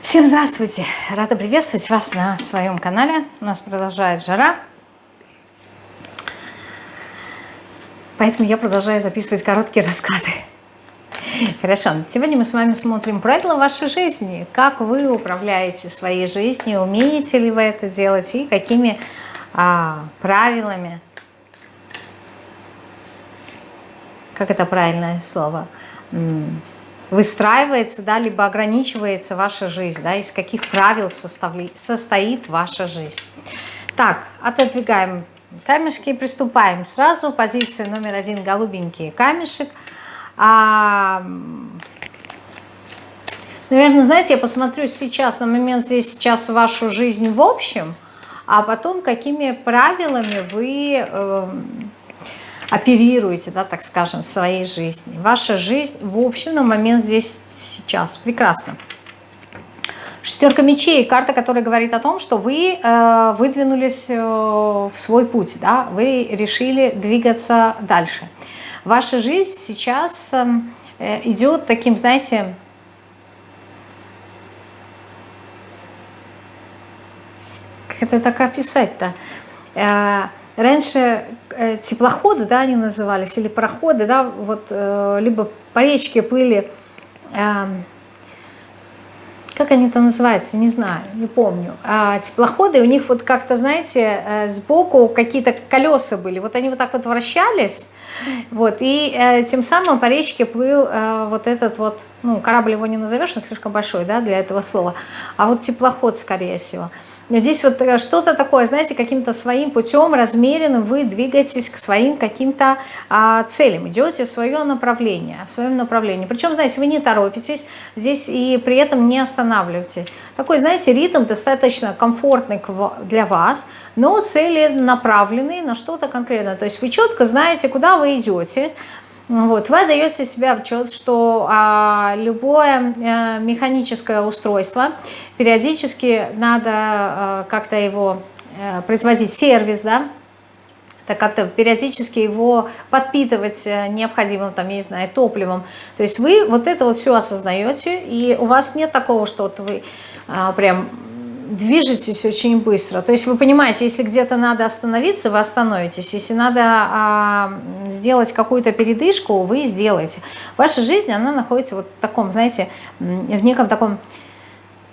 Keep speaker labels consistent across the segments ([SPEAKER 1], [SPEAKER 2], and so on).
[SPEAKER 1] Всем здравствуйте! Рада приветствовать вас на своем канале. У нас продолжает жара. Поэтому я продолжаю записывать короткие раскаты. Хорошо, сегодня мы с вами смотрим правила вашей жизни. Как вы управляете своей жизнью, умеете ли вы это делать и какими а, правилами, как это правильное слово, выстраивается, да, либо ограничивается ваша жизнь, да, из каких правил составли, состоит ваша жизнь. Так, отодвигаем камешки и приступаем. Сразу позиция номер один, голубенький камешек. А, наверное, знаете, я посмотрю сейчас на момент здесь сейчас вашу жизнь в общем, а потом какими правилами вы... Э, оперируете, да, так скажем, своей жизни. Ваша жизнь, в общем, на момент здесь сейчас. Прекрасно. Шестерка мечей, карта, которая говорит о том, что вы э, выдвинулись э, в свой путь, да, вы решили двигаться дальше. Ваша жизнь сейчас э, идет таким, знаете, как это так описать-то? Э, раньше э, теплоходы, да, они назывались, или пароходы, да, вот, э, либо по речке плыли, э, как они это называются, не знаю, не помню, а теплоходы, у них вот как-то, знаете, э, сбоку какие-то колеса были, вот они вот так вот вращались, вот, и тем самым по речке плыл вот этот вот, ну, корабль его не назовешь, он слишком большой, да, для этого слова, а вот теплоход, скорее всего. Но здесь вот э, что-то такое, знаете, каким-то своим путем размеренным вы двигаетесь к своим каким-то а, целям, идете в свое направление, в своем направлении. Причем, знаете, вы не торопитесь здесь и при этом не останавливаете. Такой, знаете, ритм достаточно комфортный для вас, но цели направленные на что-то конкретное. То есть вы четко знаете, куда вы идете, вот, вы отдаете себе отчет, что а, любое а, механическое устройство, периодически надо а, как-то его а, производить сервис, да, так как-то периодически его подпитывать необходимым, там, я не знаю, топливом. То есть вы вот это вот все осознаете, и у вас нет такого, что вот вы а, прям движетесь очень быстро. То есть вы понимаете, если где-то надо остановиться, вы остановитесь. Если надо а, сделать какую-то передышку, вы сделаете. Ваша жизнь, она находится вот в таком, знаете, в неком таком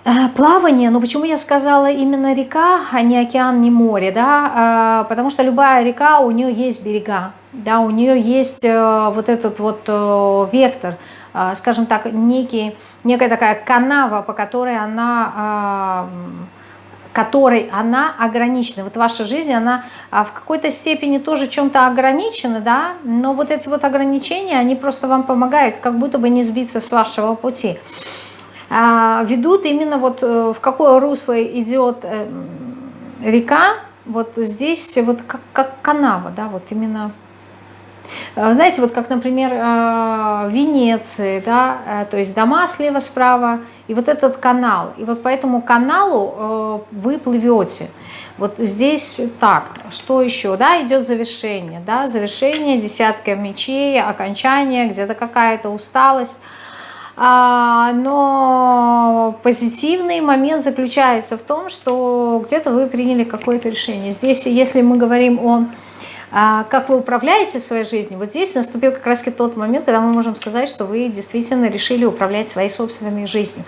[SPEAKER 1] а, плавании. Но почему я сказала именно река, а не океан, не море? Да? А, потому что любая река, у нее есть берега. Да, у нее есть а, вот этот вот а, вектор, а, скажем так, некий, некая такая канава, по которой она а, которой она ограничена. Вот ваша жизнь, она а, в какой-то степени тоже чем-то ограничена, да, но вот эти вот ограничения, они просто вам помогают, как будто бы не сбиться с вашего пути. Ведут именно вот э, в какое русло идет э, река, вот здесь вот как, как канава, да, вот именно Э, знаете, вот как, например, э, в Венеции, да, э, то есть дома слева, справа, и вот этот канал. И вот по этому каналу вы плывете. Вот здесь так, что еще? Да, идет завершение, да, завершение, десятка мечей, окончание, где-то какая-то усталость. А, но позитивный момент заключается в том, что где-то вы приняли какое-то решение. Здесь, если мы говорим о как вы управляете своей жизнью, вот здесь наступил как раз тот момент, когда мы можем сказать, что вы действительно решили управлять своей собственной жизнью.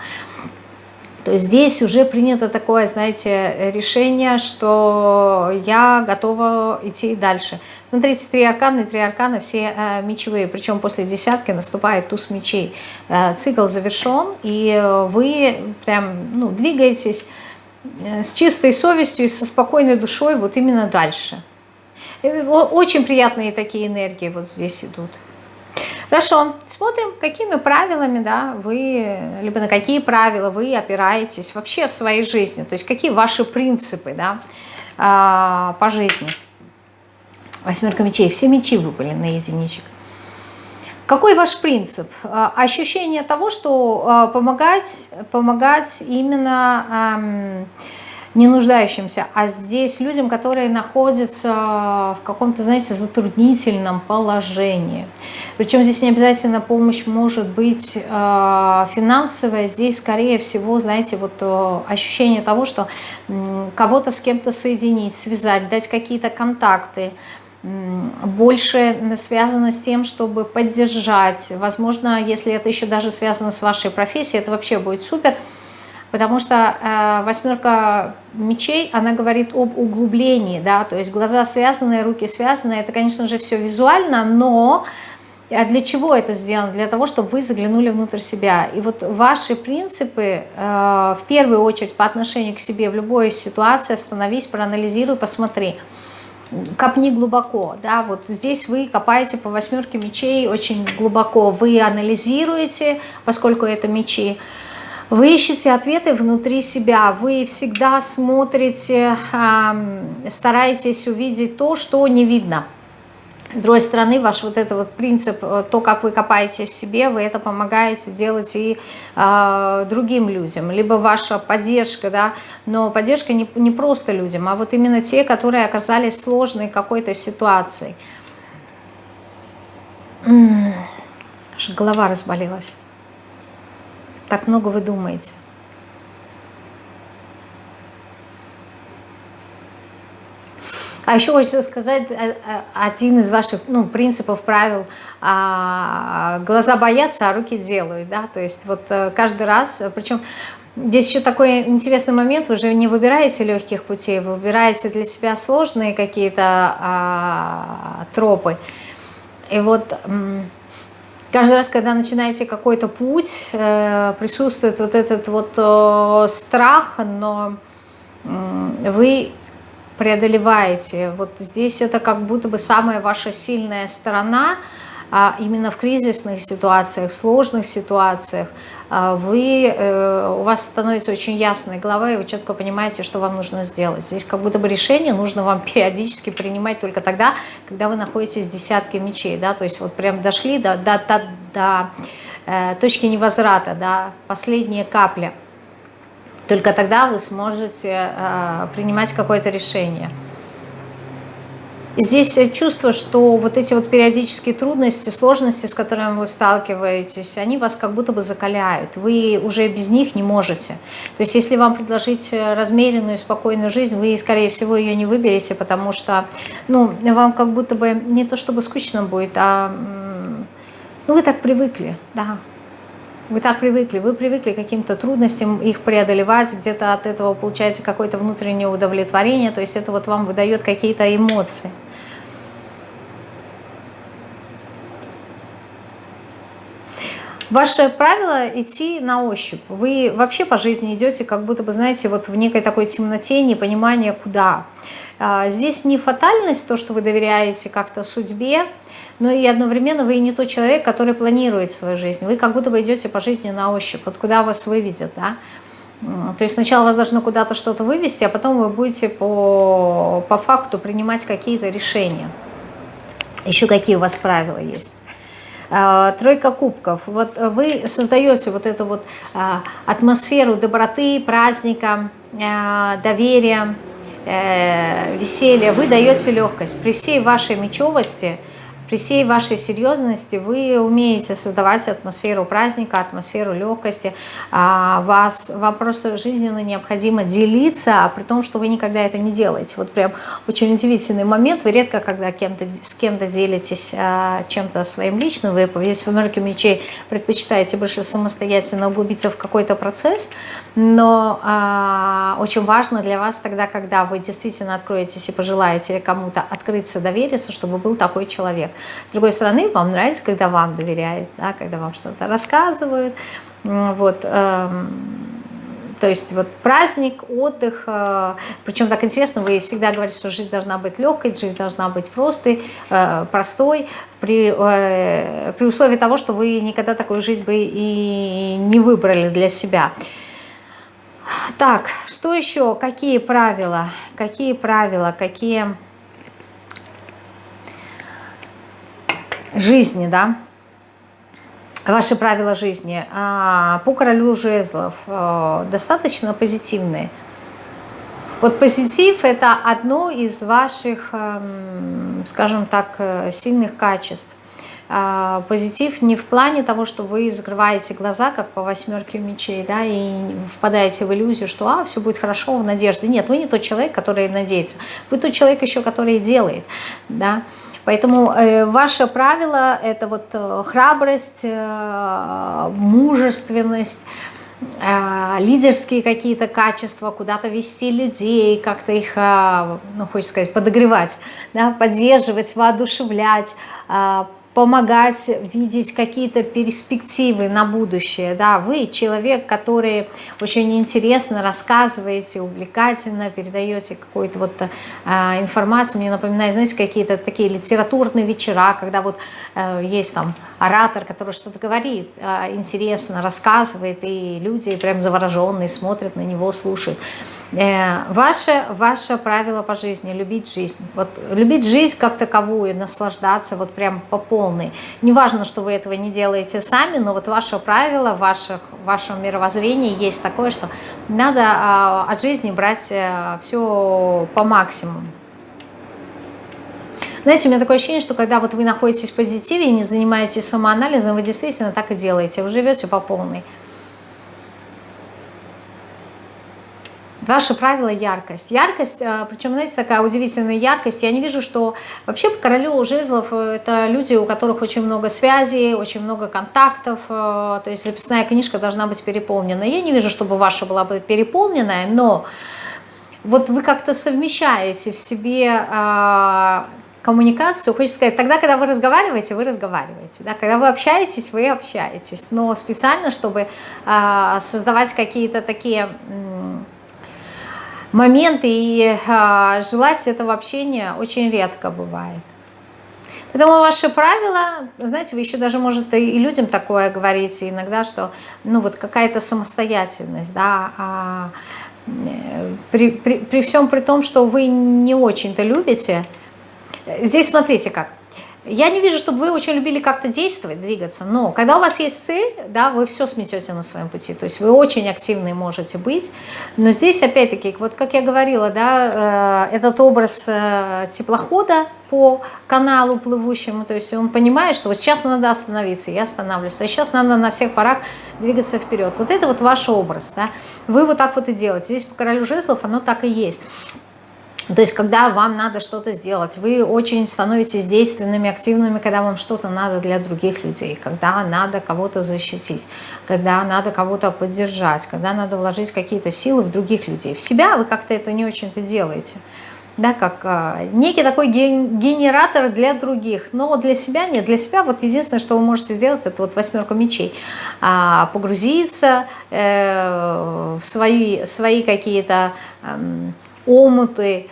[SPEAKER 1] То есть здесь уже принято такое, знаете, решение, что я готова идти дальше. Смотрите, три аркана, три аркана все э, мечевые, причем после десятки наступает туз мечей. Э, цикл завершен, и вы прям ну, двигаетесь э, с чистой совестью и со спокойной душой вот именно дальше. Э, очень приятные такие энергии вот здесь идут. Хорошо, смотрим, какими правилами да, вы, либо на какие правила вы опираетесь вообще в своей жизни. То есть какие ваши принципы да, а, по жизни. Восьмерка мечей, все мечи выпали на единичек. Какой ваш принцип? А, ощущение того, что а, помогать, помогать именно не нуждающимся, а здесь людям, которые находятся в каком-то, знаете, затруднительном положении. Причем здесь не обязательно помощь может быть э, финансовая, здесь скорее всего, знаете, вот э, ощущение того, что э, кого-то с кем-то соединить, связать, дать какие-то контакты, больше связано с тем, чтобы поддержать. Возможно, если это еще даже связано с вашей профессией, это вообще будет супер. Потому что э, восьмерка мечей, она говорит об углублении, да, то есть глаза связаны, руки связаны, это, конечно же, все визуально, но а для чего это сделано? Для того, чтобы вы заглянули внутрь себя. И вот ваши принципы, э, в первую очередь, по отношению к себе в любой ситуации, остановись, проанализируй, посмотри копни глубоко, да, вот здесь вы копаете по восьмерке мечей очень глубоко, вы анализируете, поскольку это мечи, вы ищете ответы внутри себя, вы всегда смотрите, стараетесь увидеть то, что не видно. С другой стороны, ваш вот этот вот принцип, э, то, как вы копаете в себе, вы это помогаете делать и э, другим людям. Либо ваша поддержка, да, но поддержка не, не просто людям, а вот именно те, которые оказались в сложной какой-то ситуации. Аж голова разболелась. Так много вы думаете. А еще хочется сказать, э, э, один из ваших ну, принципов, правил, а, глаза боятся, а руки делают, да, то есть вот э, каждый раз, причем Здесь еще такой интересный момент, вы же не выбираете легких путей, вы выбираете для себя сложные какие-то а, тропы. И вот каждый раз, когда начинаете какой-то путь, э, присутствует вот этот вот э, страх, но вы преодолеваете. Вот здесь это как будто бы самая ваша сильная сторона, а именно в кризисных ситуациях, в сложных ситуациях вы, э, у вас становится очень ясная голова, и вы четко понимаете, что вам нужно сделать. Здесь как будто бы решение нужно вам периодически принимать только тогда, когда вы находитесь в десятке мечей, да, то есть вот прям дошли до, до, до, до э, точки невозврата, да, последняя капля – только тогда вы сможете э, принимать какое-то решение. Здесь чувство, что вот эти вот периодические трудности, сложности, с которыми вы сталкиваетесь, они вас как будто бы закаляют. Вы уже без них не можете. То есть если вам предложить размеренную, спокойную жизнь, вы, скорее всего, ее не выберете, потому что ну, вам как будто бы не то чтобы скучно будет, а ну, вы так привыкли, да, вы так привыкли, вы привыкли к каким-то трудностям их преодолевать, где-то от этого получаете какое-то внутреннее удовлетворение, то есть это вот вам выдает какие-то эмоции. Ваше правило идти на ощупь. Вы вообще по жизни идете, как будто бы, знаете, вот в некой такой темноте, непонимание куда. А, здесь не фатальность, то, что вы доверяете как-то судьбе, но и одновременно вы не тот человек, который планирует свою жизнь. Вы как будто бы идете по жизни на ощупь, вот куда вас выведет, да. То есть сначала вас должно куда-то что-то вывести, а потом вы будете по, по факту принимать какие-то решения. Еще какие у вас правила есть. А, тройка кубков. Вот вы создаете вот эту вот а, атмосферу доброты, праздника, а, доверия, э, веселья. Вы даете легкость. При всей вашей мечевости – при всей вашей серьезности вы умеете создавать атмосферу праздника, атмосферу легкости. А, вас, вам просто жизненно необходимо делиться, а при том, что вы никогда это не делаете. Вот прям очень удивительный момент. Вы редко, когда кем с кем-то делитесь а, чем-то своим личным, вы есть в энергии мечей предпочитаете больше самостоятельно углубиться в какой-то процесс, но а, очень важно для вас тогда, когда вы действительно откроетесь и пожелаете кому-то открыться, довериться, чтобы был такой человек. С другой стороны, вам нравится, когда вам доверяют, да, когда вам что-то рассказывают. Вот, эм, то есть вот праздник, отдых, э, причем так интересно, вы всегда говорите, что жизнь должна быть легкой, жизнь должна быть простой, э, простой, при, э, при условии того, что вы никогда такую жизнь бы и не выбрали для себя. Так, что еще? Какие правила? Какие правила? Какие жизни, да, ваши правила жизни а, по королю жезлов а, достаточно позитивные. Вот позитив – это одно из ваших, эм, скажем так, э, сильных качеств. А, позитив не в плане того, что вы закрываете глаза, как по восьмерке мечей, да, и впадаете в иллюзию, что а, все будет хорошо, в надежде. Нет, вы не тот человек, который надеется. Вы тот человек еще, который делает. Да. Поэтому э, ваше правило – это вот э, храбрость, э, мужественность, э, лидерские какие-то качества, куда-то вести людей, как-то их, э, ну, хочется сказать, подогревать, да, поддерживать, воодушевлять, помогать видеть какие-то перспективы на будущее. Да, вы человек, который очень интересно рассказываете, увлекательно передаете какую-то вот э, информацию. Мне напоминает, знаете, какие-то такие литературные вечера, когда вот э, есть там оратор, который что-то говорит, э, интересно рассказывает, и люди прям завороженные смотрят на него, слушают. Э, ваше, ваше правило по жизни – любить жизнь. Вот любить жизнь как таковую, наслаждаться вот прям по полной. Неважно, что вы этого не делаете сами, но вот ваше правило, ваше, в вашем мировоззрении есть такое, что надо а, от жизни брать э, все по максимуму. Знаете, у меня такое ощущение, что когда вот вы находитесь в позитиве и не занимаетесь самоанализом, вы действительно так и делаете, вы живете по полной. Ваше правило – яркость. Яркость, а, причем, знаете, такая удивительная яркость. Я не вижу, что вообще по королю жезлов э, это люди, у которых очень много связей, очень много контактов. Э, то есть записная книжка должна быть переполнена. Я не вижу, чтобы ваша была бы переполненная, но вот вы как-то совмещаете в себе а, коммуникацию, хочется сказать, тогда, когда вы разговариваете, вы разговариваете, да, когда вы общаетесь, вы общаетесь, но специально, чтобы э, создавать какие-то такие моменты и а, желать этого общения очень редко бывает. Поэтому ваши правила, знаете, вы еще даже, может, и людям такое говорите иногда, что, ну, вот какая-то самостоятельность, да, а, при, при, при всем при том, что вы не очень-то любите, здесь смотрите как, я не вижу, чтобы вы очень любили как-то действовать, двигаться, но когда у вас есть цель, да, вы все сметете на своем пути, то есть вы очень активны можете быть, но здесь опять-таки, вот как я говорила, да, э, этот образ э, теплохода по каналу плывущему, то есть он понимает, что вот сейчас надо остановиться, я останавливаюсь, а сейчас надо на всех парах двигаться вперед. Вот это вот ваш образ, да, вы вот так вот и делаете. Здесь по королю жезлов оно так и есть. То есть, когда вам надо что-то сделать, вы очень становитесь действенными, активными, когда вам что-то надо для других людей, когда надо кого-то защитить, когда надо кого-то поддержать, когда надо вложить какие-то силы в других людей. В себя вы как-то это не очень-то делаете. Да, как э, некий такой ген, генератор для других, но для себя нет. Для себя вот единственное, что вы можете сделать, это вот восьмерка мечей. А, погрузиться э, в свои, свои какие-то э, омуты,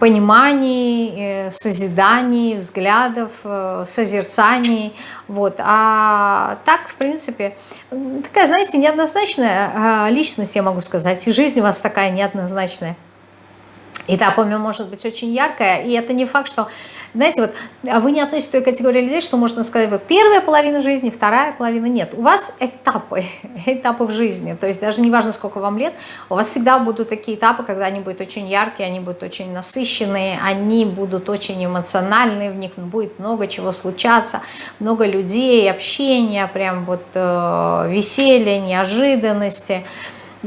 [SPEAKER 1] пониманий, э, созиданий, взглядов, э, созерцаний. Вот. А так, в принципе, такая, знаете, неоднозначная личность, я могу сказать, и жизнь у вас такая неоднозначная. Этапами может быть очень яркая, и это не факт, что знаете, вот а вы не относитесь к той категории людей, что можно сказать, вот первая половина жизни, вторая половина нет. У вас этапы, этапы в жизни, то есть даже не важно, сколько вам лет, у вас всегда будут такие этапы, когда они будут очень яркие, они будут очень насыщенные, они будут очень эмоциональные, в них будет много чего случаться, много людей, общения, прям вот э, веселья, неожиданности,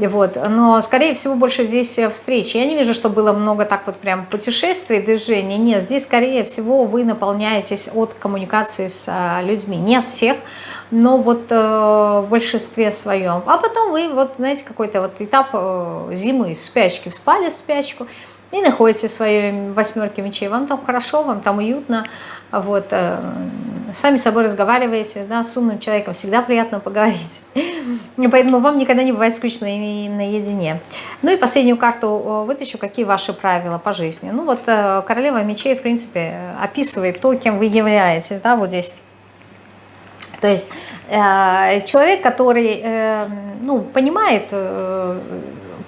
[SPEAKER 1] вот. Но, скорее всего, больше здесь э, встреч. Я не вижу, что было много так вот прям путешествий, движений. Нет, здесь, скорее всего, вы наполняетесь от коммуникации с а, людьми. Нет всех, но вот э, в большинстве своем. А потом вы, вот, знаете, какой-то вот этап э, зимы в спячке, вспали в спячку и находите в своей восьмерке мечей. Вам там хорошо, вам там уютно, вот, э, сами с собой разговариваете, да, с умным человеком всегда приятно поговорить. Поэтому вам никогда не бывает скучно и наедине. Ну и последнюю карту вытащу, какие ваши правила по жизни. Ну вот э, королева мечей, в принципе, описывает то, кем вы являетесь, да, вот здесь. То есть э, человек, который, ну, понимает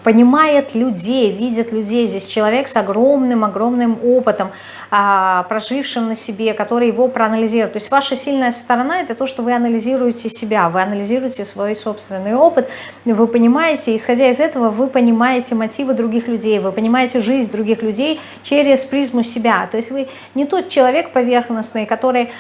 [SPEAKER 1] понимает людей, видит людей. Здесь человек с огромным-огромным опытом, а, прожившим на себе, который его проанализирует. То есть ваша сильная сторона – это то, что вы анализируете себя, вы анализируете свой собственный опыт, вы понимаете, исходя из этого, вы понимаете мотивы других людей, вы понимаете жизнь других людей через призму себя. То есть вы не тот человек поверхностный, который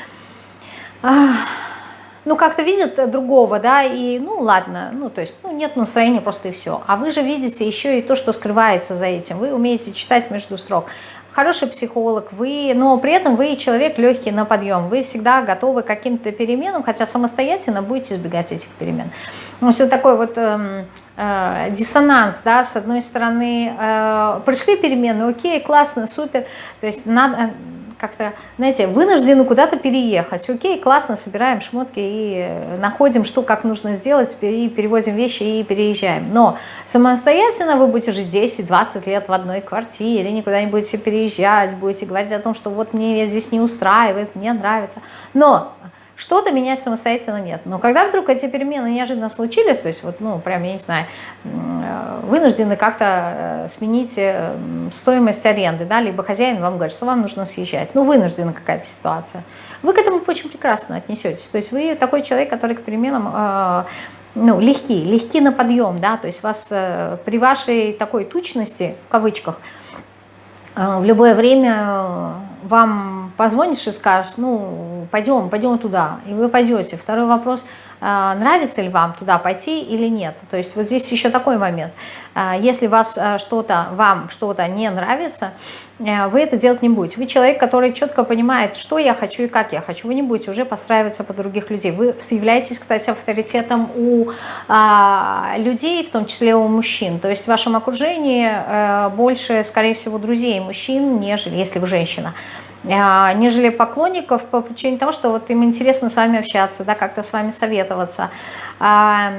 [SPEAKER 1] ну, как-то видит другого, да, и, ну, ладно, ну, то есть, ну, нет настроения просто и все. А вы же видите еще и то, что скрывается за этим. Вы умеете читать между строк. Хороший психолог, вы, но при этом вы человек легкий на подъем. Вы всегда готовы к каким-то переменам, хотя самостоятельно будете избегать этих перемен. Ну, все такой вот э, э, диссонанс, да, с одной стороны, э, пришли перемены, окей, классно, супер, то есть надо как-то, знаете, вынуждены куда-то переехать. Окей, классно, собираем шмотки и находим, что как нужно сделать, и перевозим вещи и переезжаем. Но самостоятельно вы будете жить 10-20 лет в одной квартире, никуда не будете переезжать, будете говорить о том, что вот мне здесь не устраивает, мне нравится. Но что-то менять самостоятельно нет. Но когда вдруг эти перемены неожиданно случились, то есть вот, ну, прям, я не знаю, э, вынуждены как-то э, сменить э, стоимость аренды, да, либо хозяин вам говорит, что вам нужно съезжать, ну, вынуждена какая-то ситуация, вы к этому очень прекрасно отнесетесь. То есть вы такой человек, который к переменам ну, легкий, легкий на подъем, да, то есть вас при вашей такой тучности, в кавычках, в любое время вам позвонишь и скажешь, ну, пойдем, пойдем туда, и вы пойдете. Второй вопрос, а, нравится ли вам туда пойти или нет. То есть вот здесь еще такой момент. А, если вас а, что-то, вам что-то не нравится, э, вы это делать не будете. Вы человек, который четко понимает, что я хочу и как я хочу. Вы не будете уже подстраиваться под других людей. Вы являетесь, кстати, авторитетом у людей, в том числе у мужчин. То есть в вашем окружении э, больше, скорее всего, друзей мужчин, нежели если вы женщина. А, нежели поклонников по причине того, что вот им интересно с вами общаться, да, как-то с вами советоваться. А,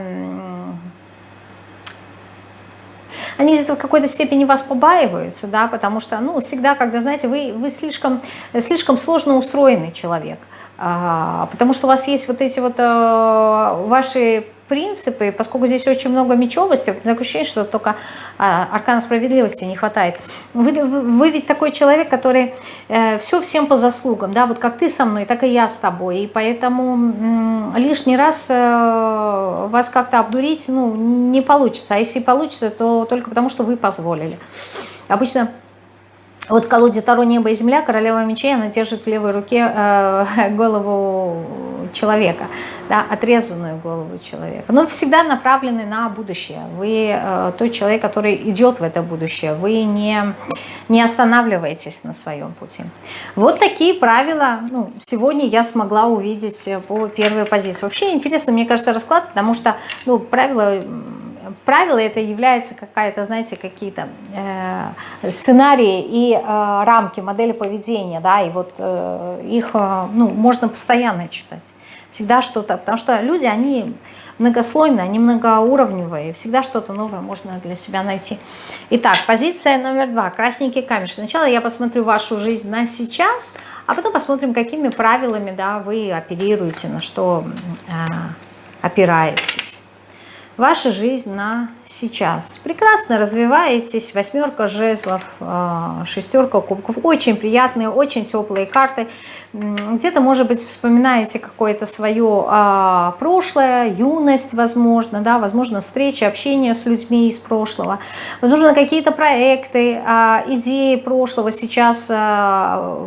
[SPEAKER 1] они в какой-то степени вас побаиваются, да, потому что, ну, всегда, когда, знаете, вы, вы слишком, слишком сложно устроенный человек, а, потому что у вас есть вот эти вот ваши принципы, поскольку здесь очень много мечевости, такое ощущение, что только а, аркана справедливости не хватает. Вы, вы, вы ведь такой человек, который э, все всем по заслугам, да, вот как ты со мной, так и я с тобой, и поэтому лишний раз э, вас как-то обдурить, ну, не получится, а если получится, то только потому, что вы позволили. Обычно вот в колоде Таро «Небо и земля» королева мечей, она держит в левой руке э, голову человека, да, отрезанную голову человека. Но всегда направлены на будущее. Вы э, тот человек, который идет в это будущее. Вы не, не останавливаетесь на своем пути. Вот такие правила ну, сегодня я смогла увидеть по первой позиции. Вообще интересно, мне кажется, расклад, потому что ну, правила правило это является какая-то, знаете, какие-то э, сценарии и э, рамки, модели поведения, да, и вот э, их, э, ну, можно постоянно читать. Всегда что-то, потому что люди, они многослойные, они многоуровневые, всегда что-то новое можно для себя найти. Итак, позиция номер два, красненький камеш. Сначала я посмотрю вашу жизнь на сейчас, а потом посмотрим, какими правилами, да, вы оперируете, на что э, опираетесь ваша жизнь на сейчас. Прекрасно развиваетесь, восьмерка жезлов, а, шестерка кубков, очень приятные, очень теплые карты. Где-то, может быть, вспоминаете какое-то свое а, прошлое, юность, возможно, да, возможно, встречи, общение с людьми из прошлого. Возможно, какие-то проекты, а, идеи прошлого сейчас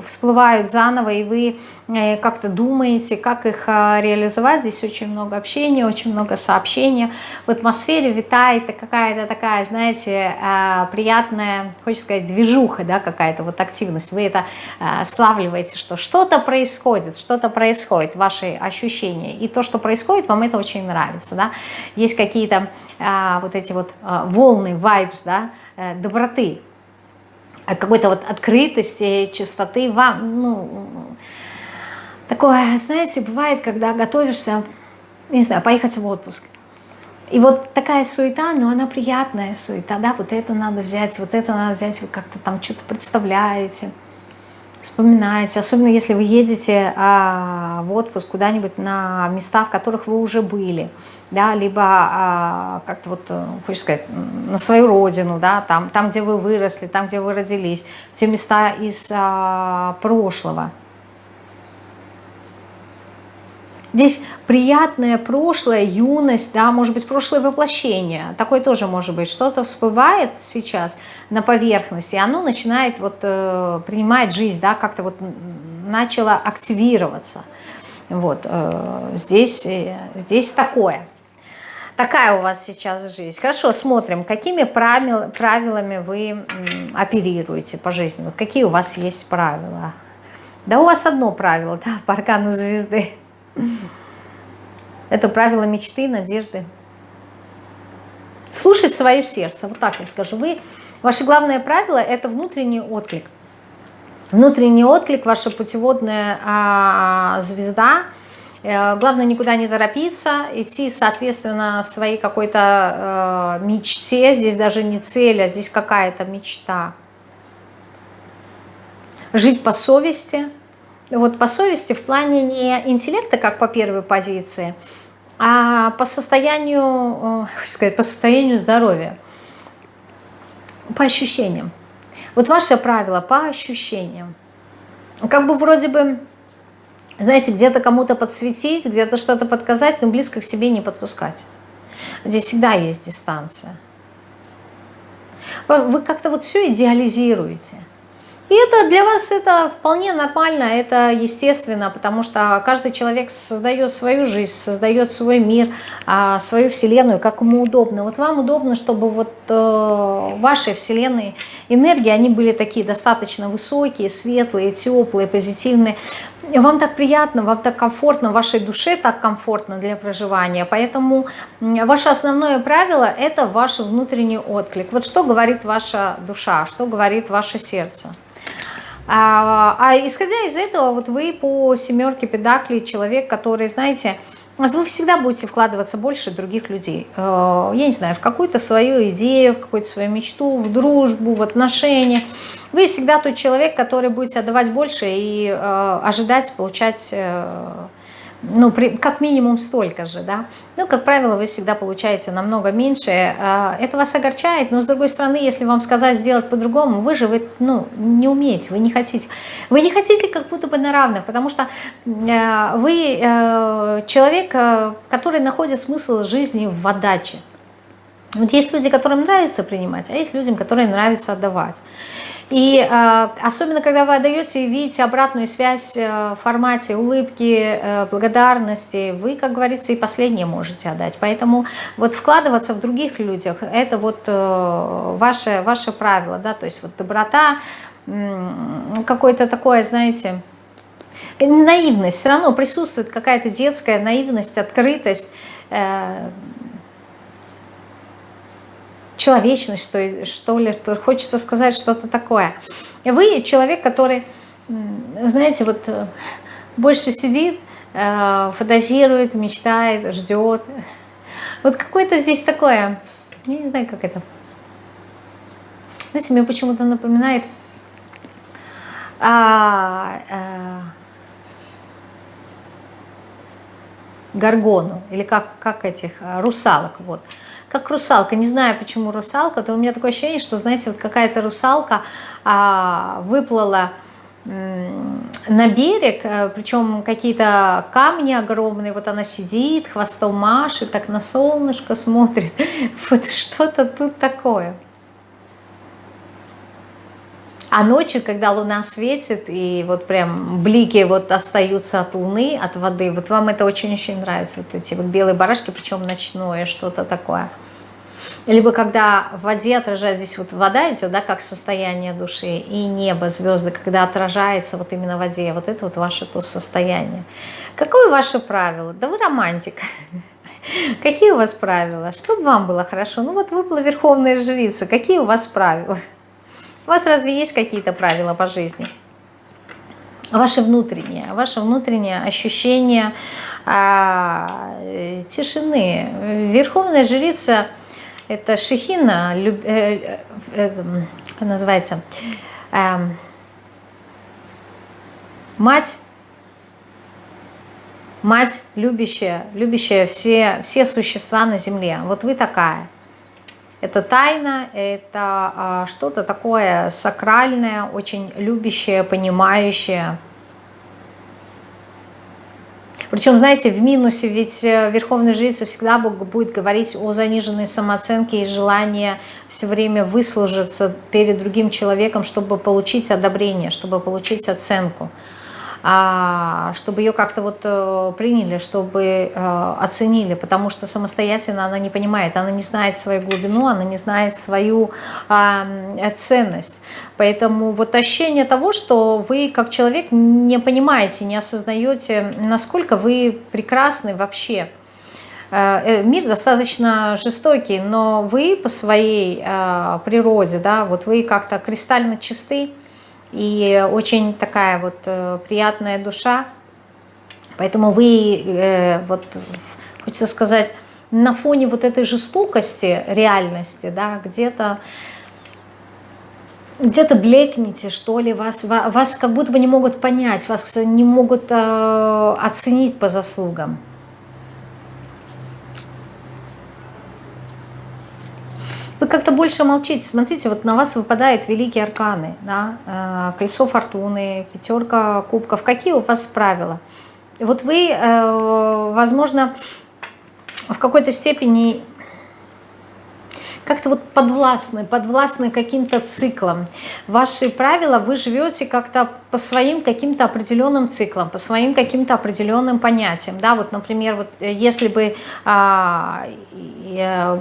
[SPEAKER 1] всплывают заново, и вы э, как-то думаете, как их реализовать. Здесь очень много общения, очень много сообщения. В атмосфере витает какая-то такая, знаете, а, приятная, хочется сказать, движуха, да, какая-то вот активность. Вы это а, славливаете, что что-то происходит, что-то происходит, ваши ощущения. И то, что происходит, вам это очень нравится. Да? Есть какие-то а, вот эти вот волны, вайбс, да, а, доброты, какой-то вот открытости, чистоты. Вам, ну, такое, знаете, бывает, когда готовишься, не знаю, поехать в отпуск. И вот такая суета, но она приятная суета, да, вот это надо взять, вот это надо взять, вы как-то там что-то представляете вспоминаете, особенно если вы едете а, в отпуск куда-нибудь на места, в которых вы уже были, да, либо а, как-то вот, э, хочешь сказать, на свою родину, да, там, там, где вы выросли, там, где вы родились, те места из а, прошлого. Здесь приятное прошлое, юность, да, может быть, прошлое воплощение. Такое тоже может быть. Что-то всплывает сейчас на поверхности, и оно начинает вот э, принимать жизнь, да, как-то вот начало активироваться. Вот, э, здесь, э, здесь такое. Такая у вас сейчас жизнь. Хорошо, смотрим, какими правил, правилами вы оперируете по жизни. Вот какие у вас есть правила? Да у вас одно правило, да, по аркану звезды. Это правило мечты, надежды. Слушать свое сердце, вот так я скажу. Вы, ваше главное правило – это внутренний отклик. Внутренний отклик, ваша путеводная а, звезда. Э, главное никуда не торопиться, идти, соответственно, своей какой-то э, мечте. Здесь даже не цель, а здесь какая-то мечта. Жить по совести – вот по совести в плане не интеллекта, как по первой позиции, а по состоянию, э, сказать, по состоянию здоровья, по ощущениям. Вот ваше правило по ощущениям. Как бы вроде бы, знаете, где-то кому-то подсветить, где-то что-то подказать, но близко к себе не подпускать. Здесь всегда есть дистанция. Вы как-то вот все идеализируете. И это для вас это вполне нормально, это естественно, потому что каждый человек создает свою жизнь, создает свой мир, а, свою вселенную, как ему удобно. Вот вам удобно, чтобы вот э, ваши вселенные энергии, они были такие достаточно высокие, светлые, теплые, позитивные. Вам так приятно, вам так комфортно, вашей душе так комфортно для проживания. Поэтому ваше основное правило – это ваш внутренний отклик. Вот что говорит ваша душа, что говорит ваше сердце. А, а исходя из этого, вот вы по семерке педаклей человек, который, знаете, вы всегда будете вкладываться больше других людей. Э, я не знаю, в какую-то свою идею, в какую-то свою мечту, в дружбу, в отношения. Вы всегда тот человек, который будете отдавать больше и э, ожидать получать э, ну, при, как минимум столько же, да. Ну, как правило, вы всегда получаете намного меньше. А, это вас огорчает, но с другой стороны, если вам сказать сделать по-другому, вы же вы, ну, не умеете, вы не хотите. Вы не хотите как будто бы на равных, потому что э, вы э, человек, э, который находит смысл жизни в отдаче. Вот есть люди, которым нравится принимать, а есть людям, которым нравится отдавать. И э, особенно, когда вы отдаете и видите обратную связь э, в формате улыбки, э, благодарности, вы, как говорится, и последнее можете отдать. Поэтому вот вкладываться в других людях, это вот э, ваше, ваше правило, да, то есть вот доброта, э, какое-то такое, знаете, наивность, все равно присутствует какая-то детская наивность, открытость, э, человечность, что, что ли, что хочется сказать что-то такое. Вы человек, который, знаете, вот э, больше сидит, э, фантазирует, мечтает, ждет. Вот какое-то здесь такое, я не знаю, как это. Знаете, мне почему-то напоминает а, а, горгону, или как, как этих, русалок, вот как русалка. Не знаю, почему русалка, то у меня такое ощущение, что, знаете, вот какая-то русалка а, выплыла на берег, э, причем какие-то камни огромные, вот она сидит, хвостом машет, так на солнышко смотрит, вот что-то тут такое. А ночью, когда луна светит, и вот прям блики вот остаются от луны, от воды, вот вам это очень-очень нравится, вот эти вот белые барашки, причем ночное, что-то такое – либо когда в воде отражается, здесь вот вода идет, да, как состояние души, и небо, звезды, когда отражается вот именно в воде, вот это вот ваше то состояние. Какое ваше правило? Да вы романтик. Какие у вас правила? Чтобы вам было хорошо? Ну вот выпала Верховная Жрица, какие у вас правила? У вас разве есть какие-то правила по жизни? Ваше внутреннее, ваше внутреннее ощущение а, тишины. Верховная Жрица – это Шехина, люб, э, э, как называется, э, Мать, мать любящая, любящая все, все существа на земле. Вот вы такая. Это тайна, это а, что-то такое сакральное, очень любящее, понимающее. Причем, знаете, в минусе, ведь э, верховный жрица всегда будет говорить о заниженной самооценке и желании все время выслужиться перед другим человеком, чтобы получить одобрение, чтобы получить оценку. А, чтобы ее как-то вот э, приняли, чтобы э, оценили, потому что самостоятельно она не понимает, она не знает свою глубину, она не знает свою ценность. Поэтому вот ощущение того, что вы как человек не понимаете, не осознаете, насколько вы прекрасны вообще. Э, мир достаточно жестокий, но вы по своей природе, да, вот вы как-то кристально чисты, и очень такая вот э, приятная душа. Поэтому вы, э, вот, хочется сказать, на фоне вот этой жестокости реальности, да, где-то где-то блекнете, что ли, вас, вас как будто бы не могут понять, вас не могут э, оценить по заслугам. Вы как-то больше молчите. Смотрите, вот на вас выпадают великие арканы. Да? Э, колесо фортуны, пятерка кубков. Какие у вас правила? Вот вы, э, возможно, в какой-то степени как-то вот подвластны, подвластны каким-то циклам. Ваши правила, вы живете как-то по своим каким-то определенным циклам, по своим каким-то определенным понятиям. Да, вот, например, вот если бы а, я,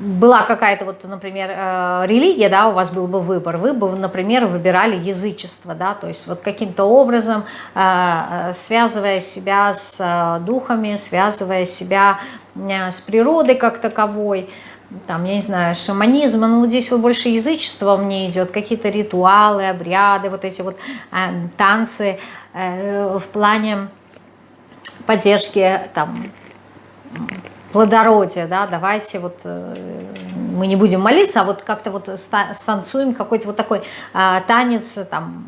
[SPEAKER 1] была какая-то вот, например, э, религия, да, у вас был бы выбор, вы бы, например, выбирали язычество, да, то есть вот каким-то образом э, э, связывая себя с духами, связывая себя с природой как таковой, там, я не знаю, шаманизм, ну здесь вот больше язычество мне идет, какие-то ритуалы, обряды, вот эти вот танцы в плане поддержки там плодородия, да, давайте вот э, мы не будем молиться, а вот как-то вот станцуем какой-то вот такой а, танец там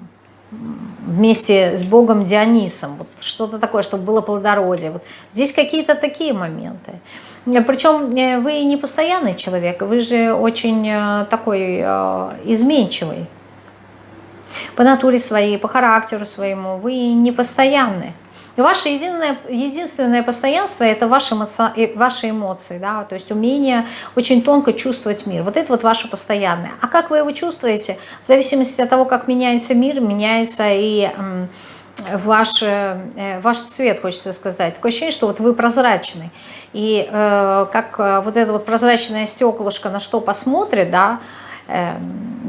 [SPEAKER 1] вместе с богом Дионисом, вот что-то такое, чтобы было плодородие. Вот здесь какие-то такие моменты. Причем э, вы не постоянный человек, вы же очень э, такой изменчивый по натуре своей, по характеру своему, вы не постоянный. Ваше единое, единственное постоянство – это ваши, эмоци, ваши эмоции, да, то есть умение очень тонко чувствовать мир. Вот это вот ваше постоянное. А как вы его чувствуете? В зависимости от того, как меняется мир, меняется и ваш, э, ваш цвет, хочется сказать. Такое ощущение, что вот вы прозрачный. И э, как э, вот это вот прозрачное стеклышко на что посмотрит, да, э,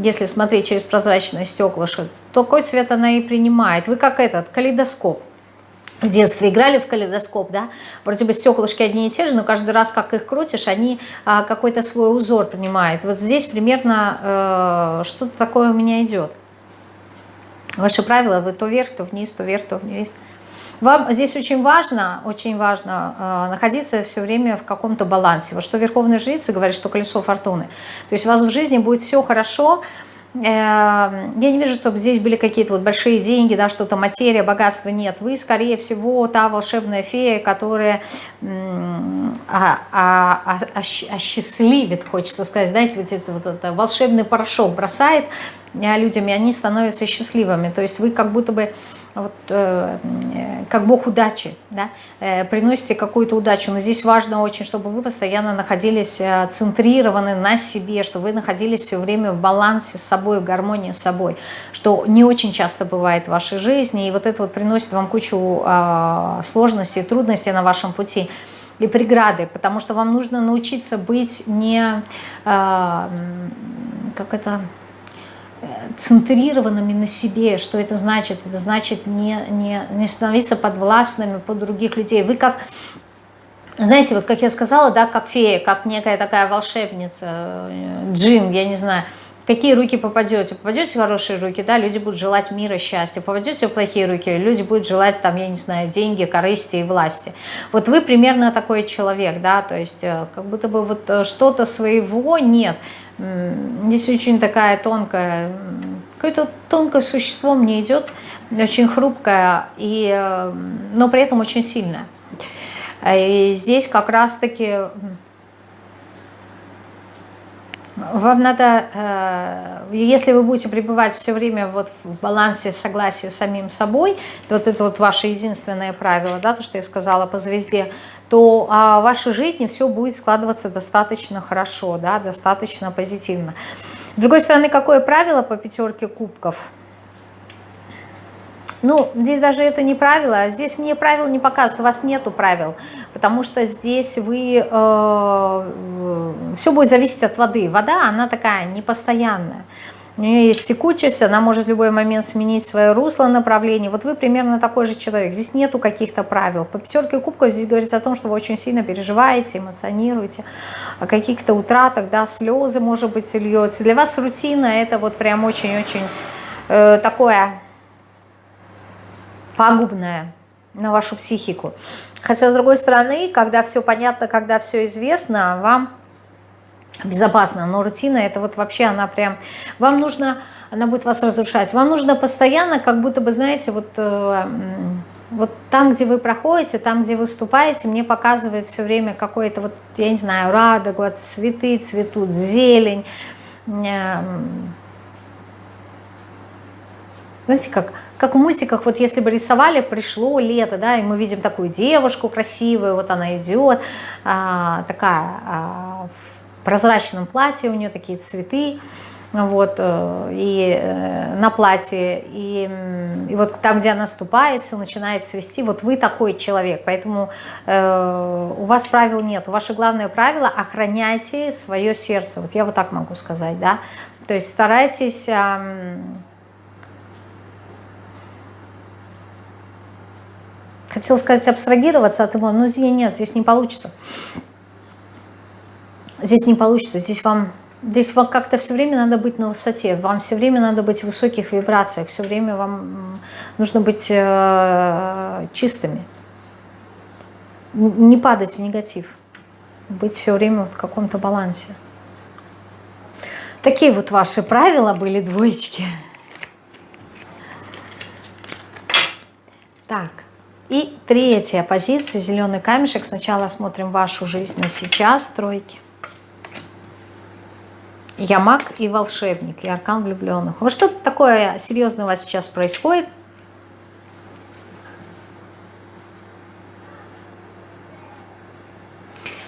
[SPEAKER 1] если смотреть через прозрачное стеклышко, то какой цвет она и принимает. Вы как этот калейдоскоп в детстве играли в калейдоскоп, да, вроде бы стеклышки одни и те же, но каждый раз, как их крутишь, они а, какой-то свой узор принимают. Вот здесь примерно э, что-то такое у меня идет. Ваши правила, вы то вверх, то вниз, то вверх, то вниз. Вам здесь очень важно, очень важно э, находиться все время в каком-то балансе. Вот что Верховная Жрица говорит, что колесо фортуны. То есть у вас в жизни будет все хорошо, Эм, я не вижу, чтобы здесь были какие-то вот большие деньги, да, что-то материя, богатство. Нет, вы, скорее всего, та волшебная фея, которая а, а, а, осчастливит, хочется сказать, знаете, вот это вот это волшебный порошок бросает людям, и они становятся счастливыми. То есть вы как будто бы вот, э, как бог удачи, да, э, приносите какую-то удачу. Но здесь важно очень, чтобы вы постоянно находились э, центрированы на себе, чтобы вы находились все время в балансе с собой, в гармонии с собой, что не очень часто бывает в вашей жизни, и вот это вот приносит вам кучу э, сложностей, трудностей на вашем пути и преграды, потому что вам нужно научиться быть не, э, как это центрированными на себе. Что это значит? Это значит не, не, не становиться подвластными под других людей. Вы как, знаете, вот как я сказала, да, как фея, как некая такая волшебница, э, джин, я не знаю, какие руки попадете. Попадете в хорошие руки, да, люди будут желать мира, счастья. Попадете в плохие руки, люди будут желать, там, я не знаю, деньги, корысти и власти. Вот вы примерно такой человек, да, то есть э, как будто бы вот э, что-то своего нет – Здесь очень такая тонкая Какое-то тонкое существо мне идет, очень хрупкое, и, но при этом очень сильное. И здесь как раз-таки вам надо, э, если вы будете пребывать все время вот в балансе, в согласии с самим собой, вот это вот ваше единственное правило, да, то, что я сказала по звезде, то а, в вашей жизни все будет складываться достаточно хорошо, да, достаточно позитивно. С другой стороны, какое правило по пятерке кубков – ну, здесь даже это не правило, здесь мне правила не показывают, у вас нету правил, потому что здесь вы, э, все будет зависеть от воды. Вода, она такая непостоянная. У нее есть текучесть, она может в любой момент сменить свое русло, направление. Вот вы примерно такой же человек. Здесь нету каких-то правил. По пятерке кубков здесь говорится о том, что вы очень сильно переживаете, эмоционируете, о каких-то утратах, да, слезы, может быть, льется. Для вас рутина это вот прям очень-очень э, такое пагубное на вашу психику. Хотя, с другой стороны, когда все понятно, когда все известно, вам безопасно. Но рутина, это вот вообще она прям... Вам нужно... Она будет вас разрушать. Вам нужно постоянно, как будто бы, знаете, вот... Э, вот там, где вы проходите, там, где выступаете, мне показывает все время какое-то, вот, я не знаю, радугу, вот цветы цветут, зелень. Знаете, как как в мультиках, вот если бы рисовали, пришло лето, да, и мы видим такую девушку красивую, вот она идет, а, такая а, в прозрачном платье, у нее такие цветы, вот, э, и э, на платье, и, и вот там, где она ступает, все начинает свести, вот вы такой человек, поэтому э, у вас правил нет, ваше главное правило – охраняйте свое сердце, вот я вот так могу сказать, да, то есть старайтесь… Э, Хотел сказать абстрагироваться от его, но здесь нет, здесь не получится. Здесь не получится, здесь вам, здесь вам как-то все время надо быть на высоте, вам все время надо быть в высоких вибрациях, все время вам нужно быть э, чистыми, не падать в негатив, быть все время в каком-то балансе. Такие вот ваши правила были, двоечки. Так. И третья позиция, зеленый камешек. Сначала смотрим вашу жизнь на сейчас, тройки. Я маг и волшебник, и аркан влюбленных. Вот что-то такое серьезное у вас сейчас происходит.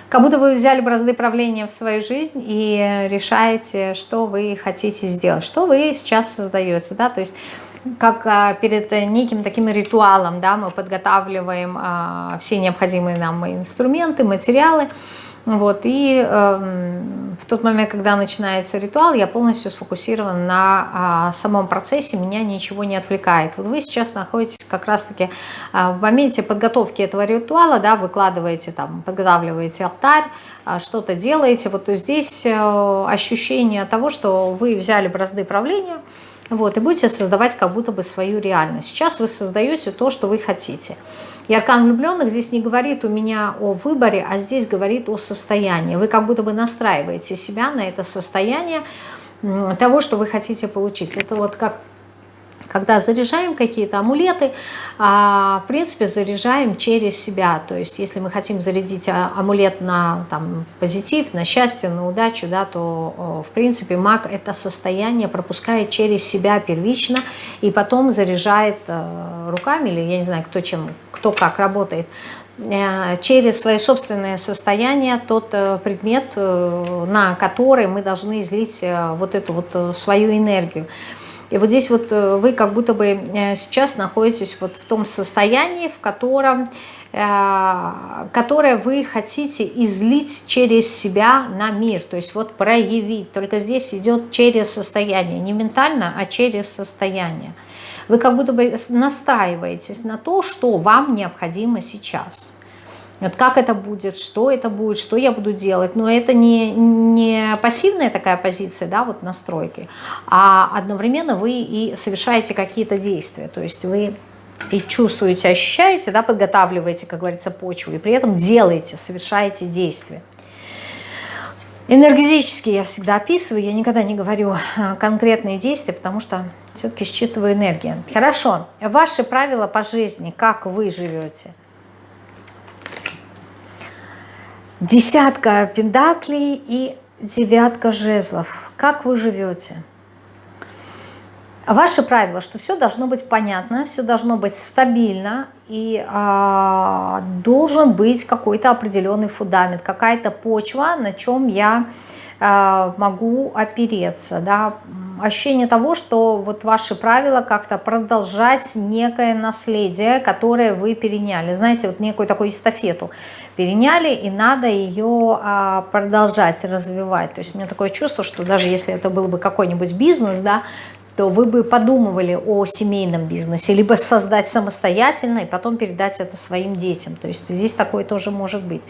[SPEAKER 1] Как будто вы взяли бразды правления в свою жизнь и решаете, что вы хотите сделать, что вы сейчас создаете. Да? То есть как а, перед неким таким ритуалом, да, мы подготавливаем а, все необходимые нам инструменты, материалы, вот, и э, в тот момент, когда начинается ритуал, я полностью сфокусирован на э, самом процессе, меня ничего не отвлекает. Вот вы сейчас находитесь как раз-таки э, в моменте подготовки этого ритуала, да, выкладываете там, подготавливаете алтарь, э, что-то делаете, вот здесь э, ощущение того, что вы взяли бразды правления, вот, и будете создавать как будто бы свою реальность. Сейчас вы создаете то, что вы хотите. И аркан влюбленных здесь не говорит у меня о выборе, а здесь говорит о состоянии. Вы как будто бы настраиваете себя на это состояние того, что вы хотите получить. Это вот как когда заряжаем какие-то амулеты, а, в принципе, заряжаем через себя. То есть, если мы хотим зарядить а, амулет на там, позитив, на счастье, на удачу, да, то, в принципе, маг это состояние пропускает через себя первично и потом заряжает э, руками, или я не знаю, кто, чем, кто как работает, э, через свои собственные состояния тот э, предмет, на который мы должны излить вот эту вот свою энергию. И вот здесь вот э, вы как будто бы э, сейчас находитесь вот в том состоянии, в котором э, которое вы хотите излить через себя на мир, то есть вот проявить. Только здесь идет через состояние, не ментально, а через состояние. Вы как будто бы настраиваетесь на то, что вам необходимо сейчас. Вот как это будет, что это будет, что я буду делать. Но это не, не пассивная такая позиция, да, вот настройки, а одновременно вы и совершаете какие-то действия. То есть вы и чувствуете, ощущаете, да, подготавливаете, как говорится, почву, и при этом делаете, совершаете действия. Энергетически я всегда описываю, я никогда не говорю а, конкретные действия, потому что Все-таки считываю энергию. Хорошо. Ваши правила по жизни, как вы живете? Десятка пендаклей и девятка жезлов. Как вы живете? Ваше правило, что все должно быть понятно, все должно быть стабильно и а, должен быть какой-то определенный фундамент, какая-то почва, на чем я а, могу опереться. Да? Ощущение того, что вот ваши правила как-то продолжать некое наследие, которое вы переняли. Знаете, вот некую такую эстафету переняли, и надо ее а, продолжать развивать. То есть у меня такое чувство, что даже если это был бы какой-нибудь бизнес, да, то вы бы подумывали о семейном бизнесе, либо создать самостоятельно и потом передать это своим детям. То есть здесь такое тоже может быть.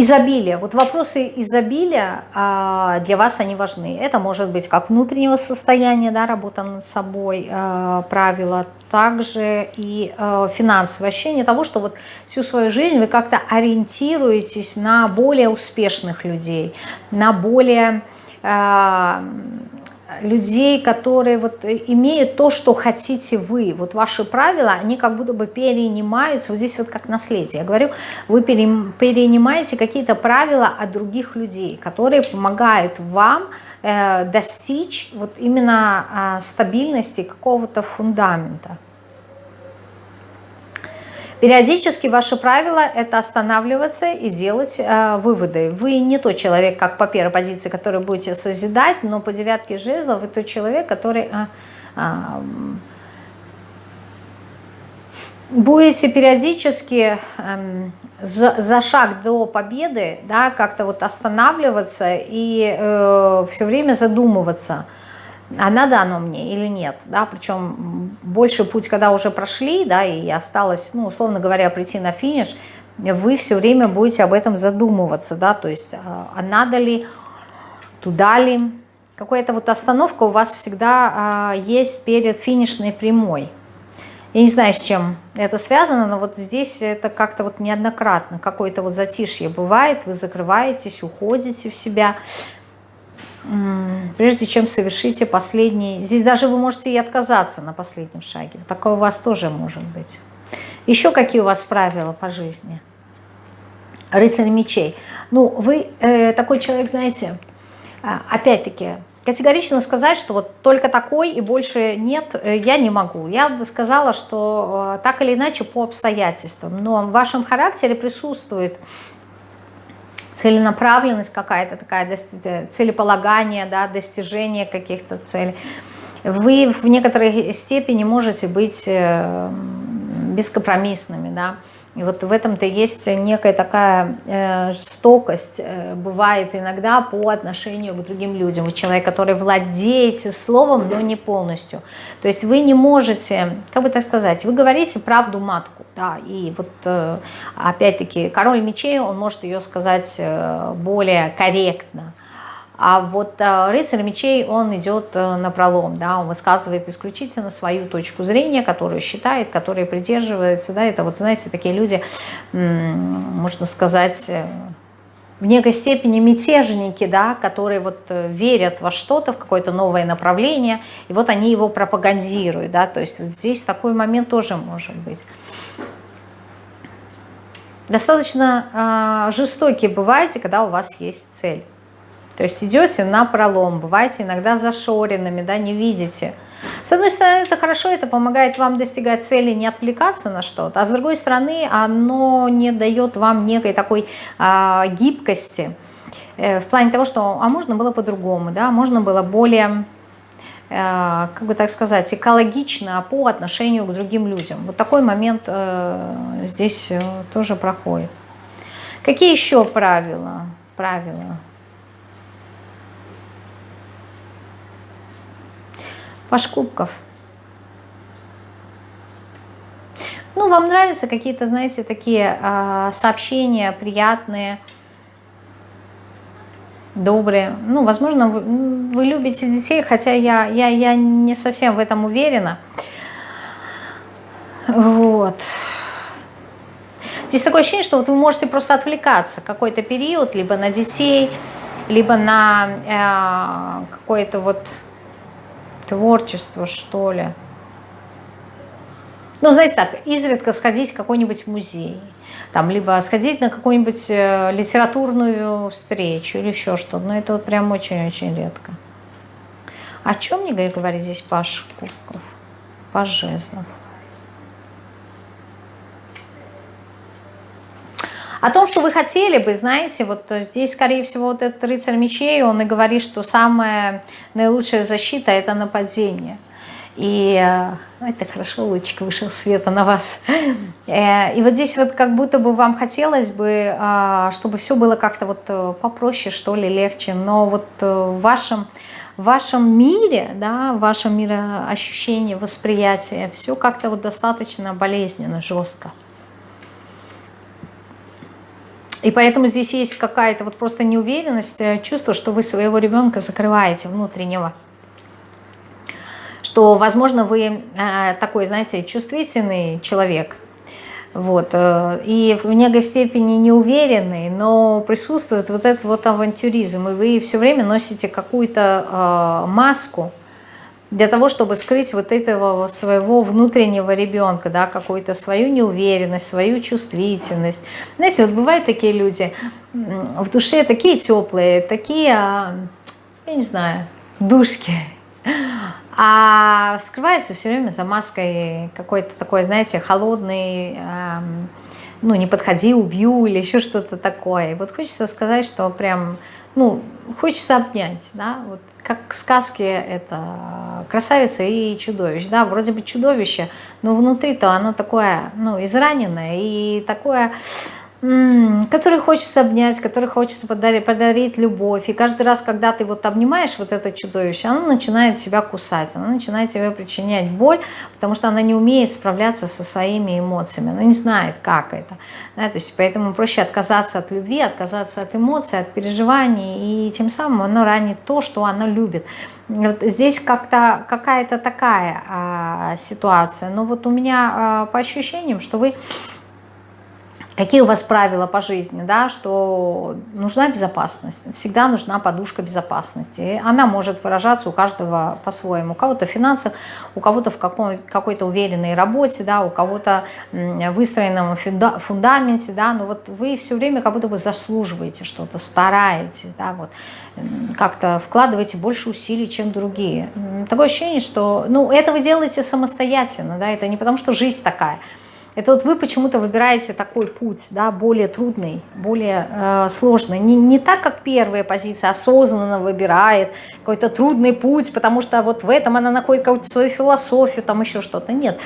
[SPEAKER 1] Изобилие. Вот вопросы изобилия а, для вас они важны. Это может быть как внутреннего состояния, да, работа над собой, а, правила, также и а, финансовое ощущение того, что вот всю свою жизнь вы как-то ориентируетесь на более успешных людей, на более людей, которые вот имеют то, что хотите вы. Вот ваши правила, они как будто бы перенимаются, вот здесь вот как наследие. Я говорю, вы перенимаете какие-то правила от других людей, которые помогают вам э, достичь вот именно э, стабильности какого-то фундамента. Периодически ваше правило – это останавливаться и делать э, выводы. Вы не тот человек, как по первой позиции, который будете созидать, но по девятке жезлов вы тот человек, который э, э, будете периодически э, за, за шаг до победы да, как-то вот останавливаться и э, все время задумываться – а надо оно мне или нет, да, причем больше путь, когда уже прошли, да, и осталось, ну, условно говоря, прийти на финиш, вы все время будете об этом задумываться, да, то есть, а, а надо ли, туда ли, какая-то вот остановка у вас всегда а, есть перед финишной прямой. Я не знаю, с чем это связано, но вот здесь это как-то вот неоднократно, какое-то вот затишье бывает, вы закрываетесь, уходите в себя, прежде чем совершите последний... Здесь даже вы можете и отказаться на последнем шаге. Такое у вас тоже может быть. Еще какие у вас правила по жизни? Рыцарь мечей. Ну, вы э, такой человек, знаете, а, опять-таки, категорично сказать, что вот только такой и больше нет, э, я не могу. Я бы сказала, что э, так или иначе по обстоятельствам. Но в вашем характере присутствует целенаправленность какая-то такая, целеполагание, да, достижение каких-то целей. Вы в некоторой степени можете быть э, бескомпромиссными, да, и вот в этом-то есть некая такая э, жестокость, э, бывает иногда по отношению к другим людям. Вы человек, который владеете словом, но не полностью. То есть вы не можете, как бы так сказать, вы говорите правду матку, да, и вот э, опять-таки король мечей, он может ее сказать более корректно. А вот э, рыцарь мечей, он идет э, на пролом, да, он высказывает исключительно свою точку зрения, которую считает, которой придерживается, да, это вот, знаете, такие люди, можно сказать, э, в некой степени мятежники, да, которые вот верят во что-то, в какое-то новое направление, и вот они его пропагандируют, да, то есть вот здесь такой момент тоже может быть. Достаточно э, жестокие бываете, когда у вас есть цель. То есть идете на пролом, бываете иногда зашоренными, да, не видите. С одной стороны, это хорошо, это помогает вам достигать цели, не отвлекаться на что-то, а с другой стороны, оно не дает вам некой такой а, гибкости, э, в плане того, что, а можно было по-другому, да, можно было более, э, как бы так сказать, экологично по отношению к другим людям. Вот такой момент э, здесь э, тоже проходит. Какие еще правила? Правила. Паш Кубков. Ну, вам нравятся какие-то, знаете, такие э, сообщения приятные, добрые. Ну, возможно, вы, вы любите детей, хотя я, я, я не совсем в этом уверена. Вот. Здесь такое ощущение, что вот вы можете просто отвлекаться какой-то период, либо на детей, либо на э, какое-то вот творчество, что ли. Ну, знаете так, изредка сходить в какой-нибудь музей, там, либо сходить на какую-нибудь э, литературную встречу или еще что-то. Но это вот прям очень-очень редко. О чем мне говорит здесь Паша Кубков? Паш. О том, что вы хотели бы, знаете, вот здесь, скорее всего, вот этот рыцарь мечей, он и говорит, что самая наилучшая защита – это нападение. И э, это хорошо, лучик вышел света на вас. Э, и вот здесь вот как будто бы вам хотелось бы, а, чтобы все было как-то вот э, попроще, что ли, легче. Но вот в вашем, в вашем мире, да, в вашем мироощущении, восприятии, все как-то вот достаточно болезненно, жестко. И поэтому здесь есть какая-то вот просто неуверенность, чувство, что вы своего ребенка закрываете внутреннего. Что, возможно, вы э, такой, знаете, чувствительный человек, вот, э, и в некой степени неуверенный, но присутствует вот этот вот авантюризм, и вы все время носите какую-то э, маску для того, чтобы скрыть вот этого своего внутреннего ребенка, да, какую-то свою неуверенность, свою чувствительность. Знаете, вот бывают такие люди в душе такие теплые, такие, а, я не знаю, душки, а скрывается все время за маской какой-то такой, знаете, холодный, ну, не подходи, убью или еще что-то такое. И вот хочется сказать, что прям, ну, хочется обнять, да, вот как в сказке это красавица и чудовище, да, вроде бы чудовище, но внутри-то оно такое, ну, израненное и такое который хочется обнять, который хочется подарить, подарить любовь. И каждый раз, когда ты вот обнимаешь вот это чудовище, оно начинает себя кусать, оно начинает тебе причинять боль, потому что она не умеет справляться со своими эмоциями, она не знает, как это. Да, то есть поэтому проще отказаться от любви, отказаться от эмоций, от переживаний, и тем самым оно ранит то, что оно любит. Вот здесь как-то какая-то такая а, ситуация. Но вот у меня а, по ощущениям, что вы Какие у вас правила по жизни, да, что нужна безопасность, всегда нужна подушка безопасности. И она может выражаться у каждого по-своему. У кого-то в финансах, у кого-то в какой-то уверенной работе, да, у кого-то выстроенном фундаменте, да, но вот вы все время как будто бы заслуживаете что-то, стараетесь, да, вот, как-то вкладываете больше усилий, чем другие. Такое ощущение, что, ну, это вы делаете самостоятельно, да, это не потому, что жизнь такая, это вот вы почему-то выбираете такой путь, да, более трудный, более э, сложный. Не, не так, как первая позиция осознанно выбирает какой-то трудный путь, потому что вот в этом она находит какую-то свою философию, там еще что-то. Нет,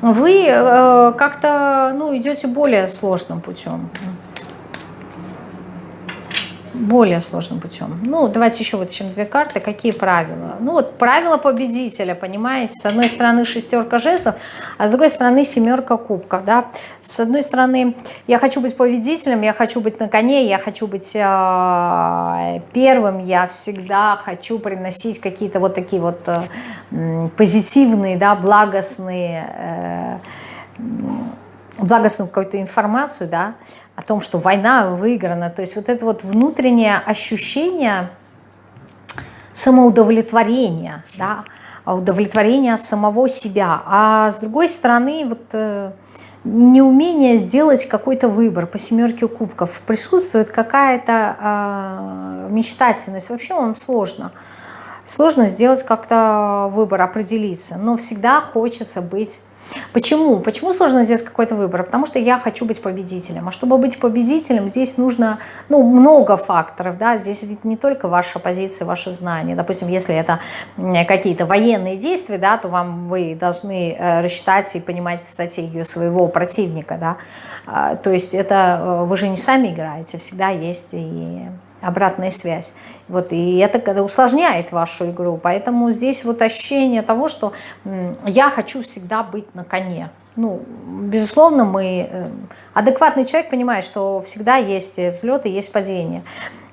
[SPEAKER 1] вы э, как-то ну, идете более сложным путем более сложным путем. Ну, давайте еще вытащим две карты. Какие правила? Ну, вот правила победителя, понимаете? С одной стороны шестерка жезлов, а с другой стороны семерка кубков, да? С одной стороны, я хочу быть победителем, я хочу быть на коне, я хочу быть э, первым, я всегда хочу приносить какие-то вот такие вот э, позитивные, да, благостные, э, благостную какую-то информацию, да, о том, что война выиграна. То есть вот это вот внутреннее ощущение самоудовлетворения, да, удовлетворения самого себя. А с другой стороны, вот э, неумение сделать какой-то выбор по семерке кубков. Присутствует какая-то э, мечтательность. Вообще вам сложно. Сложно сделать как-то выбор, определиться. Но всегда хочется быть Почему? Почему сложно сделать какой-то выбор? Потому что я хочу быть победителем. А чтобы быть победителем, здесь нужно ну, много факторов. Да? Здесь ведь не только ваша позиция, ваши знания. Допустим, если это какие-то военные действия, да, то вам вы должны э, рассчитать и понимать стратегию своего противника. Да? А, то есть это э, вы же не сами играете, всегда есть и обратная связь. Вот, и это усложняет вашу игру. Поэтому здесь вот ощущение того, что я хочу всегда быть на коне. Ну, безусловно, мы... Э, адекватный человек понимает, что всегда есть взлеты, есть падения.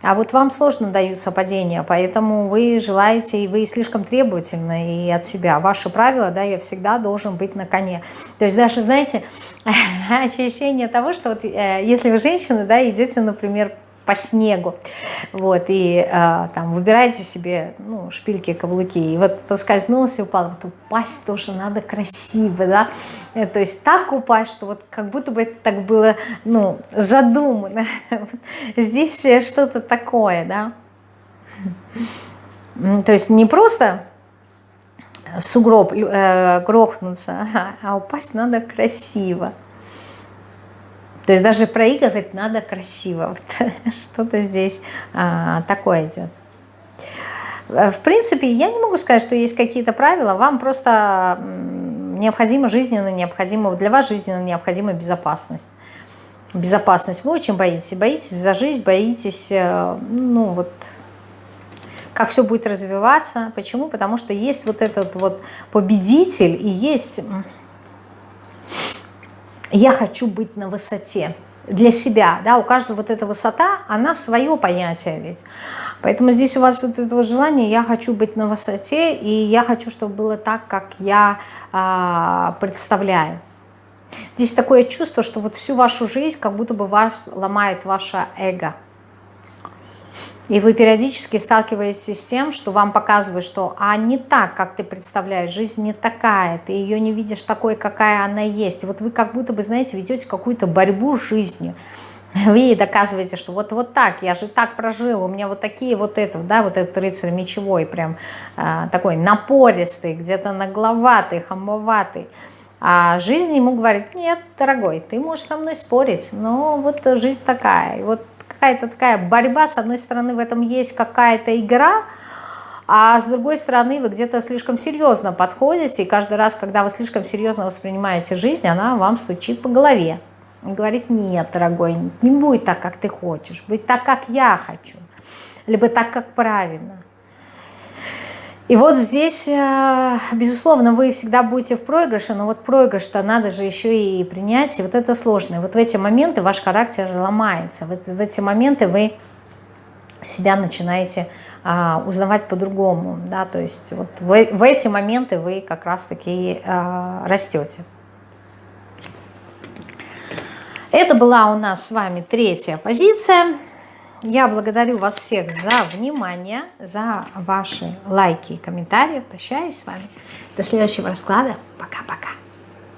[SPEAKER 1] А вот вам сложно даются падения, поэтому вы желаете, и вы слишком требовательны и от себя. Ваши правила, да, я всегда должен быть на коне. То есть даже, знаете, ощущение того, что вот, э, если вы женщина, да, идете, например, по снегу, вот, и э, там выбирайте себе, ну, шпильки, каблуки, и вот поскользнулся упал, вот упасть тоже надо красиво, да, э, то есть так упасть, что вот как будто бы это так было, ну, задумано, здесь что-то такое, да, то есть не просто в сугроб э, грохнуться, а упасть надо красиво. То есть даже проигрывать надо красиво. Что-то здесь а, такое идет. Э, в принципе, я не могу сказать, что есть какие-то правила. Вам просто необходима жизненно необходима, для вас жизненно необходима безопасность. Безопасность. Вы очень боитесь. Боитесь за жизнь, боитесь, э, ну вот, как все будет развиваться. Почему? Потому что есть вот этот вот победитель и есть я хочу быть на высоте для себя, да, у каждого вот эта высота, она свое понятие ведь. Поэтому здесь у вас вот это вот желание, я хочу быть на высоте, и я хочу, чтобы было так, как я а, представляю. Здесь такое чувство, что вот всю вашу жизнь как будто бы вас ломает ваше эго. И вы периодически сталкиваетесь с тем, что вам показывают, что а не так, как ты представляешь, жизнь не такая, ты ее не видишь такой, какая она есть. И вот вы как будто бы, знаете, ведете какую-то борьбу с жизнью. Вы ей доказываете, что вот, вот так, я же так прожил, у меня вот такие вот это, да, вот этот рыцарь мечевой, прям э, такой напористый, где-то нагловатый, хамоватый. А жизнь ему говорит, нет, дорогой, ты можешь со мной спорить, но вот жизнь такая. И вот какая-то такая борьба, с одной стороны в этом есть какая-то игра, а с другой стороны вы где-то слишком серьезно подходите, и каждый раз, когда вы слишком серьезно воспринимаете жизнь, она вам стучит по голове. И говорит, нет, дорогой, не будет так, как ты хочешь, будет так, как я хочу, либо так, как правильно. И вот здесь, э, безусловно, вы всегда будете в проигрыше, но вот проигрыш-то надо же еще и принять, и вот это сложно. И вот в эти моменты ваш характер ломается, в, эти моменты вы себя начинаете а, узнавать по-другому, да, то есть вот в, в эти моменты вы как раз-таки а, растете. Это была у нас с вами третья позиция. Я благодарю вас всех за внимание, за ваши лайки и комментарии. Прощаюсь с вами. До следующего расклада. Пока-пока.